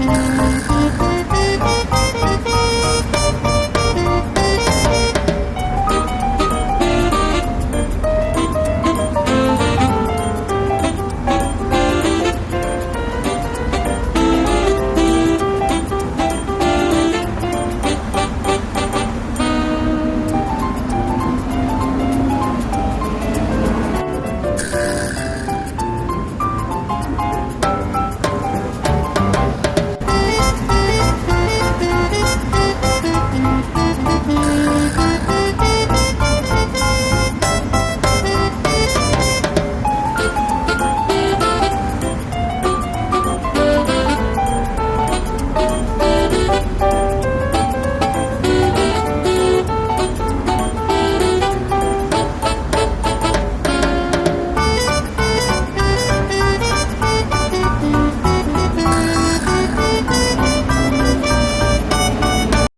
Música